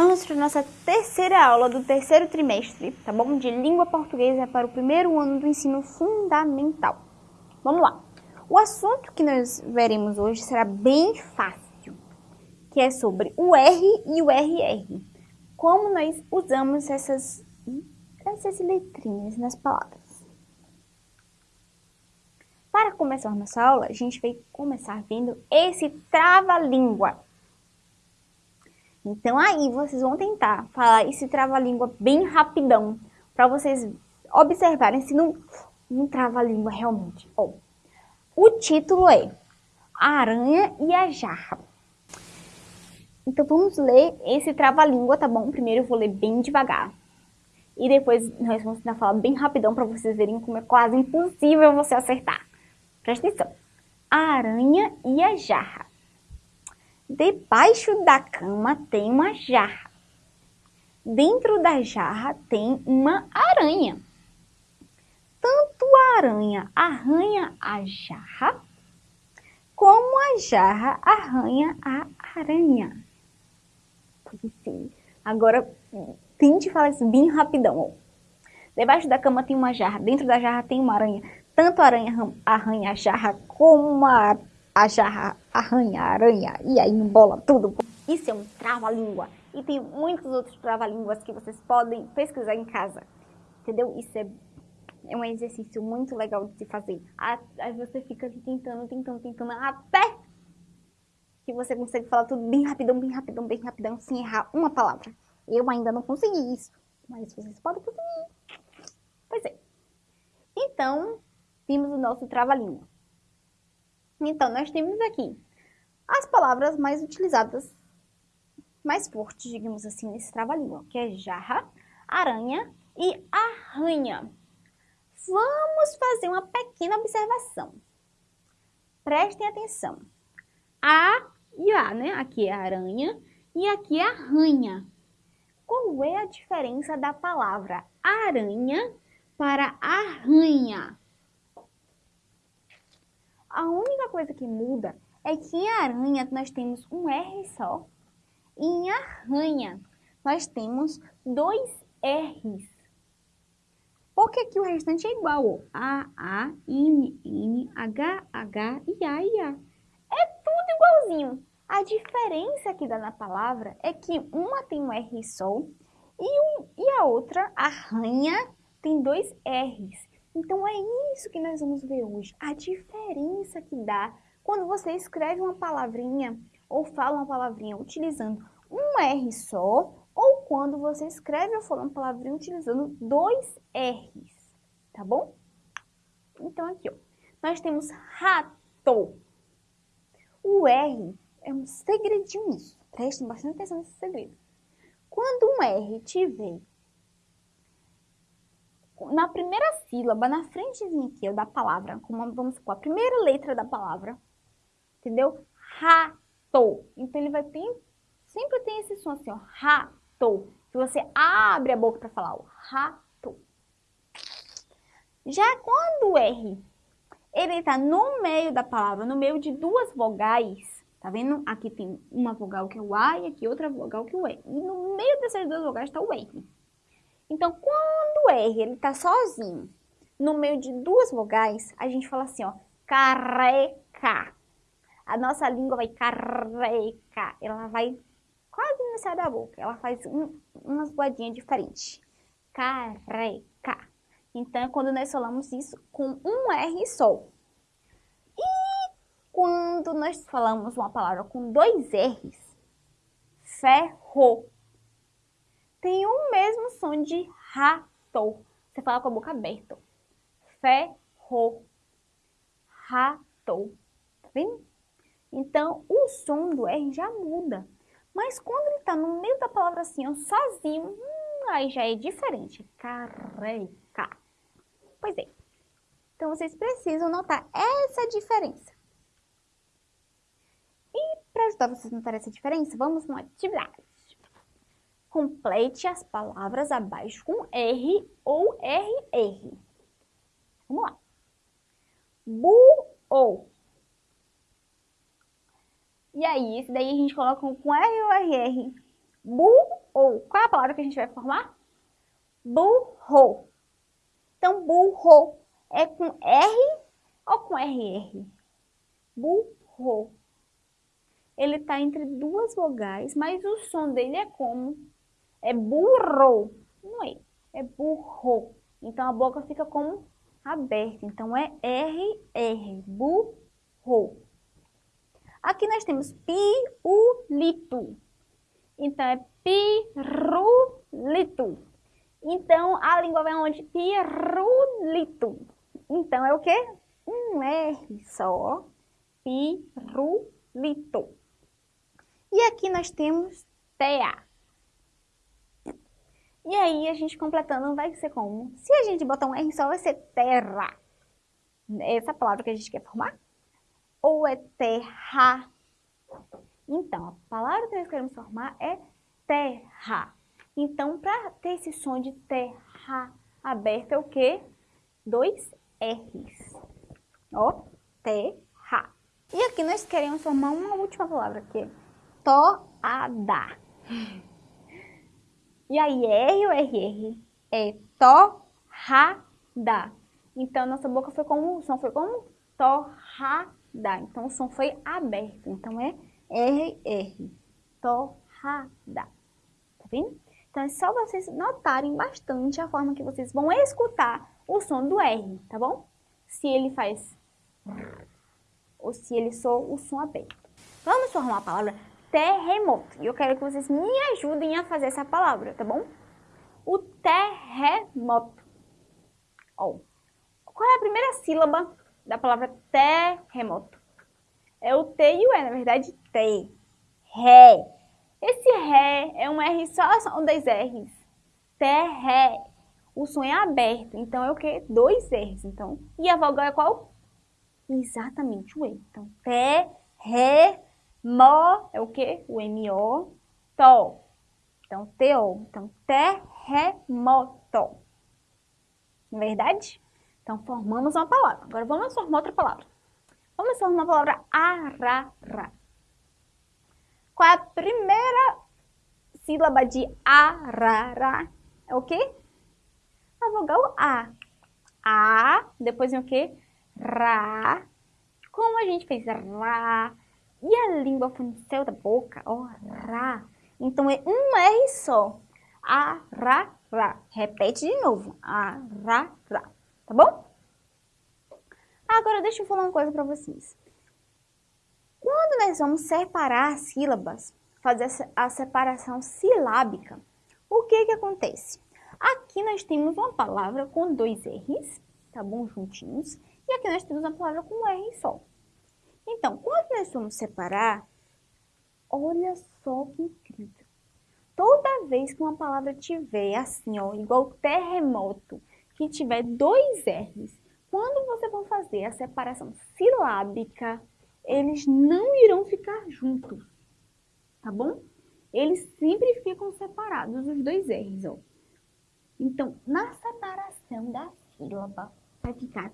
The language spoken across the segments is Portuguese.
Vamos para a nossa terceira aula do terceiro trimestre, tá bom? De língua portuguesa para o primeiro ano do ensino fundamental. Vamos lá. O assunto que nós veremos hoje será bem fácil, que é sobre o R e o RR. Como nós usamos essas, essas letrinhas nas palavras. Para começar nossa aula, a gente vai começar vendo esse trava-língua. Então aí vocês vão tentar falar esse trava-língua bem rapidão, para vocês observarem se não, não trava-língua realmente. Oh, o título é A Aranha e a Jarra. Então vamos ler esse trava-língua, tá bom? Primeiro eu vou ler bem devagar. E depois nós vamos tentar falar bem rapidão para vocês verem como é quase impossível você acertar. Presta atenção. A aranha e a jarra. Debaixo da cama tem uma jarra. Dentro da jarra tem uma aranha. Tanto a aranha arranha a jarra, como a jarra arranha a aranha. Agora, tente falar isso bem rapidão. Debaixo da cama tem uma jarra, dentro da jarra tem uma aranha. Tanto a aranha arranha a jarra, como a arranha, aranha, e aí embola tudo. Isso é um trava-língua. E tem muitos outros trava-línguas que vocês podem pesquisar em casa. Entendeu? Isso é, é um exercício muito legal de se fazer. Aí você fica tentando, tentando, tentando, até que você consegue falar tudo bem rapidão, bem rapidão, bem rapidão, sem errar uma palavra. Eu ainda não consegui isso, mas vocês podem conseguir. Pois é. Então, vimos o nosso trava-língua. Então, nós temos aqui as palavras mais utilizadas, mais fortes, digamos assim, nesse trava-língua, que é jarra, aranha e arranha. Vamos fazer uma pequena observação. Prestem atenção. A e A, né? Aqui é aranha e aqui é arranha. Qual é a diferença da palavra aranha para arranha? A única coisa que muda é que em aranha nós temos um R só e em arranha nós temos dois R's. Porque aqui o restante é igual. A, A, N, N, H, H e A e A. É tudo igualzinho. A diferença que dá na palavra é que uma tem um R só e, um, e a outra, arranha, tem dois R's. Então é isso que nós vamos ver hoje, a diferença que dá quando você escreve uma palavrinha ou fala uma palavrinha utilizando um R só ou quando você escreve ou fala uma palavrinha utilizando dois R's, tá bom? Então aqui, ó, nós temos rato. O R é um segredinho nisso, prestem bastante atenção nesse segredo. Quando um R tiver na primeira sílaba, na frentezinha aqui, da palavra, como vamos supor, a primeira letra da palavra, entendeu? Rato. Então, ele vai ter, sempre tem esse som assim, ó, rato. Que você abre a boca para falar, ó, rato. Já quando o R, ele tá no meio da palavra, no meio de duas vogais, tá vendo? Aqui tem uma vogal que é o A e aqui outra vogal que é o E. E no meio dessas duas vogais está o R. Então, quando o R ele está sozinho, no meio de duas vogais, a gente fala assim, ó, careca. A nossa língua vai careca. Ela vai quase não sai da boca. Ela faz um, umas voadinhas diferentes. Careca. Então, é quando nós falamos isso com um R só. E quando nós falamos uma palavra com dois R's, ferro tem o mesmo som de rato. Você fala com a boca aberta. Ferro. Rato. Tá vendo? Então, o som do R já muda. Mas quando ele está no meio da palavra assim, ó, sozinho, hum, aí já é diferente. Careca. Pois é. Então, vocês precisam notar essa diferença. E para ajudar vocês a notar essa diferença, vamos numa atividade. Complete as palavras abaixo com R ou RR. Vamos lá. Bu-ou. E aí, esse daí a gente coloca com R ou RR. burro. Qual é a palavra que a gente vai formar? Burro. Então, burro é com R ou com RR? Burro. Ele está entre duas vogais, mas o som dele é como? É burro. Não é. É burro. Então, a boca fica como aberta. Então, é RR. Burro. Aqui nós temos piulito. Então, é pirulito. Então, a língua vai onde? Pirulito. Então, é o quê? Um R só. Pirulito. E aqui nós temos TA. E aí, a gente completando vai ser como? Se a gente botar um R só, vai ser terra. Essa palavra que a gente quer formar? Ou é terra? Então, a palavra que nós queremos formar é terra. Então, para ter esse som de terra aberto, é o quê? Dois R's. Ó, terra. E aqui nós queremos formar uma última palavra, que é toada. E aí, R ou RR? É torrada. Então, nossa boca foi como, o som foi como torrada. Então, o som foi aberto. Então, é RR. Torrada. Tá vendo? Então, é só vocês notarem bastante a forma que vocês vão escutar o som do R, tá bom? Se ele faz ou se ele soa o som aberto. Vamos formar a palavra terremoto. E eu quero que vocês me ajudem a fazer essa palavra, tá bom? O terremoto. Qual é a primeira sílaba da palavra terremoto? É o T e o E, na verdade, T. Ré. Esse Ré é um R só, são dois R's. Terré. O som é aberto, então é o quê? Dois R's, então. E a vogal é qual? Exatamente o E. Então, Té, Mó é o quê? O M-O, Tó. Então, T-O. Então, terremoto. Não é verdade? Então, formamos uma palavra. Agora, vamos formar outra palavra. Vamos formar a palavra arara. Qual é a primeira sílaba de arara? É o quê? A vogal A. A, depois vem o quê? Ra. Como a gente fez Ra. E a língua foi no céu da boca, ó, Ra. Então é um R só. A, ra, ra. Repete de novo. A, ra, ra. Tá bom? Agora deixa eu falar uma coisa para vocês. Quando nós vamos separar as sílabas, fazer a separação silábica, o que que acontece? Aqui nós temos uma palavra com dois R's, tá bom? Juntinhos. E aqui nós temos uma palavra com um R só. Então, quando nós vamos separar, olha só que incrível. Toda vez que uma palavra tiver assim, ó, igual terremoto, que tiver dois R's, quando você for fazer a separação silábica, eles não irão ficar juntos, tá bom? Eles sempre ficam separados, os dois R's, ó. Então, na separação da sílaba, vai ficar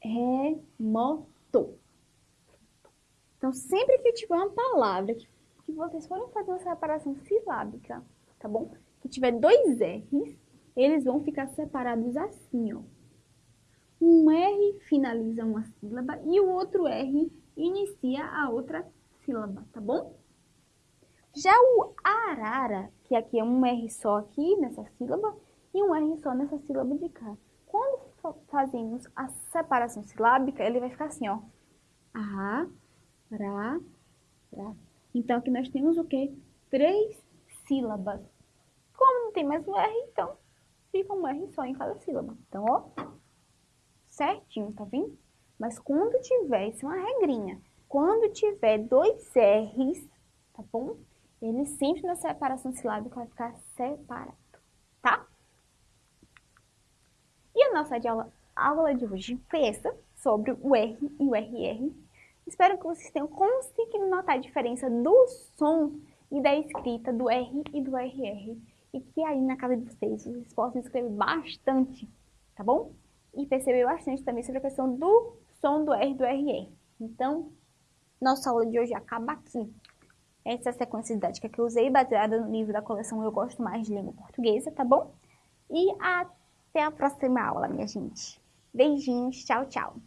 terremoto. Então, sempre que tiver uma palavra que, que vocês forem fazer uma separação silábica, tá bom? Que tiver dois R's, eles vão ficar separados assim, ó. Um R finaliza uma sílaba e o outro R inicia a outra sílaba, tá bom? Já o arara, que aqui é um R só aqui nessa sílaba e um R só nessa sílaba de cá. Quando fazemos a separação silábica, ele vai ficar assim, ó. A, ra, ra. Então, aqui nós temos o quê? Três sílabas. Como não tem mais um R, então fica um R só em cada sílaba. Então, ó, certinho, tá vendo? Mas quando tiver, isso é uma regrinha, quando tiver dois R's, tá bom? Ele sempre na separação silábica vai ficar separado, tá? E a nossa aula, aula de hoje foi essa, sobre o R e o RR. Espero que vocês tenham conseguido notar a diferença do som e da escrita do R e do RR. E que aí na casa de vocês, vocês possam escrever bastante, tá bom? e perceber bastante também sobre a questão do som do R e do RR. Então, nossa aula de hoje acaba aqui. Essa é a sequência didática que eu usei, baseada no livro da coleção Eu Gosto Mais de Língua Portuguesa, tá bom? E até a próxima aula, minha gente. Beijinhos, tchau, tchau!